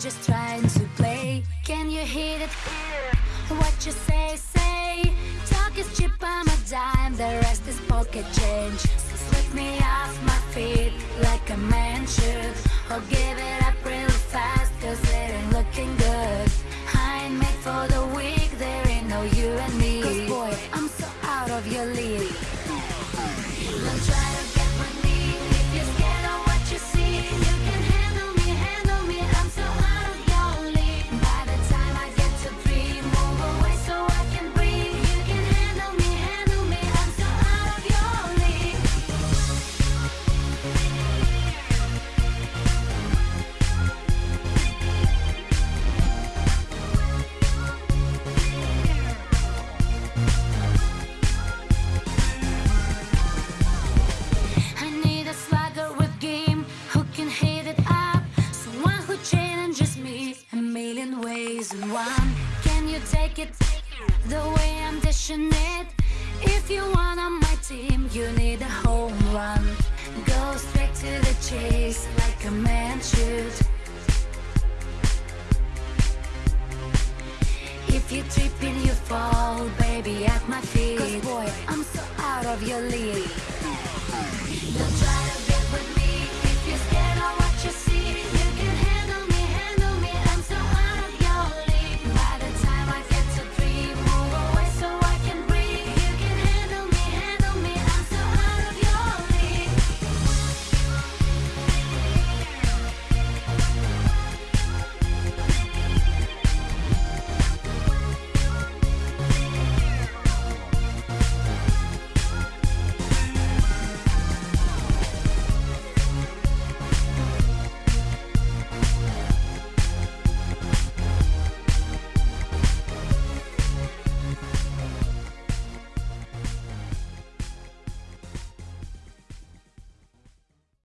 just trying to play. Can you hear it? What you say, say. Talk is cheap, I'm a dime. The rest is pocket change. Sweep me off my feet like a man should. Or give it one. Can you take it the way I'm dishing it? If you want on my team, you need a home run. Go straight to the chase like a man should. If you trip and you fall, baby, at my feet. Cause boy, I'm so out of your league.